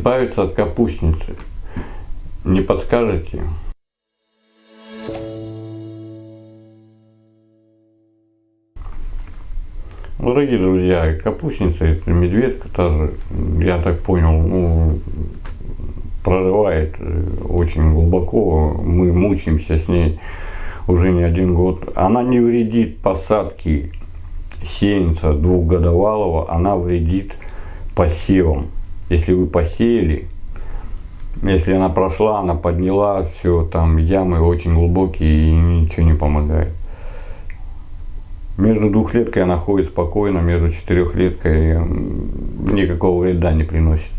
избавиться от капустницы? Не подскажете? Дорогие друзья, капустница это медведка тоже, я так понял, ну, прорывает э, очень глубоко. Мы мучаемся с ней уже не один год. Она не вредит посадке сеянца двухгодовалого, она вредит посевам. Если вы посеяли, если она прошла, она подняла, все, там ямы очень глубокие и ничего не помогает. Между двухлеткой она ходит спокойно, между четырехлеткой никакого вреда не приносит.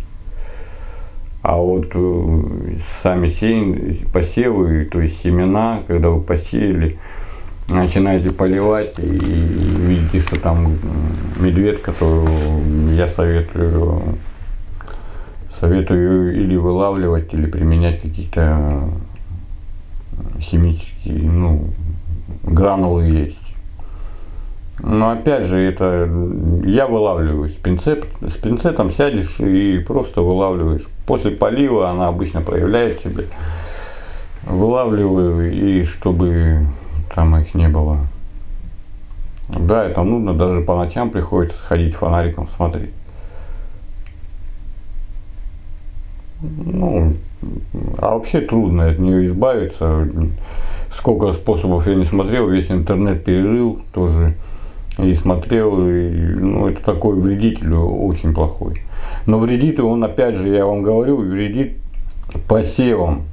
А вот э, сами сеян, посевы, то есть семена, когда вы посеяли, начинаете поливать и видите, что там медведка, то я советую, советую или вылавливать, или применять какие-то химические, ну, гранулы есть. Но опять же, это я вылавливаю с, пинцет, с пинцетом сядешь и просто вылавливаешь. После полива она обычно проявляет себя. Вылавливаю и чтобы там их не было. Да, это нудно, даже по ночам приходится ходить фонариком смотреть. Ну, а вообще трудно от нее избавиться. Сколько способов я не смотрел, весь интернет перерыл тоже и смотрел, и, ну, это такой вредитель очень плохой. Но вредит он, опять же, я вам говорю, вредит посевам.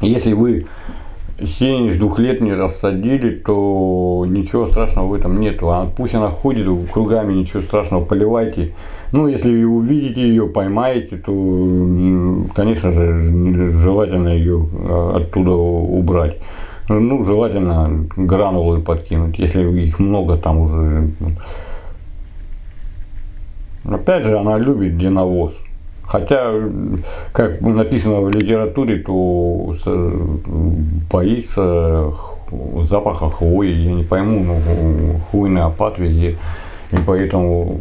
Если вы сеянец двух лет не рассадили, то ничего страшного в этом нету. А пусть она ходит кругами, ничего страшного, поливайте. Ну, если увидите ее, поймаете, то, конечно же, желательно ее а, оттуда убрать. Ну, желательно гранулы подкинуть, если их много там уже. Опять же, она любит где навоз. Хотя, как написано в литературе, то боится запаха хвои. Я не пойму, ну, хвойный опад везде. И поэтому,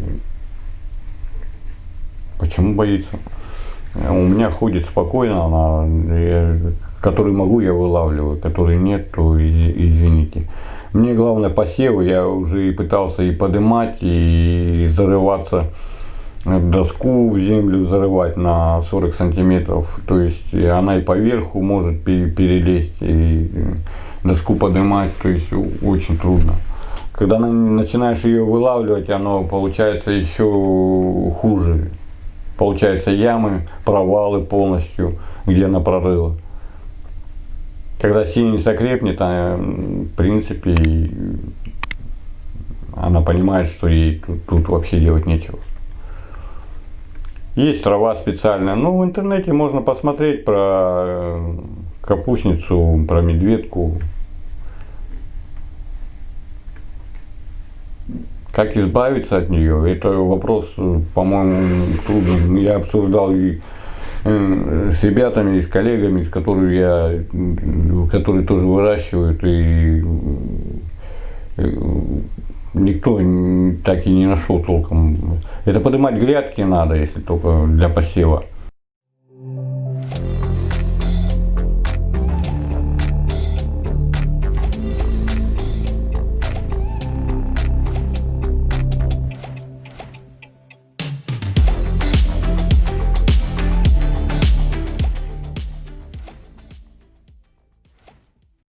почему боится? У меня ходит спокойно, она, я, который могу, я вылавливаю, который нет, то извините. Мне главное посевы, я уже и пытался и подымать, и зарываться доску в землю зарывать на 40 сантиметров. То есть она и поверху может перелезть, и доску поднимать, то есть очень трудно. Когда начинаешь ее вылавливать, оно получается еще хуже. Получаются ямы, провалы полностью, где она прорыла. Когда синица крепнет, она, в принципе, она понимает, что ей тут, тут вообще делать нечего. Есть трава специальная. Ну, в интернете можно посмотреть про э, капустницу, про медведку. Как избавиться от нее, это вопрос, по-моему, трудный. Я обсуждал и э, с ребятами, и с коллегами, с которыми я, которые тоже выращивают, и э, никто так и не нашел толком. Это поднимать грядки надо, если только для посева.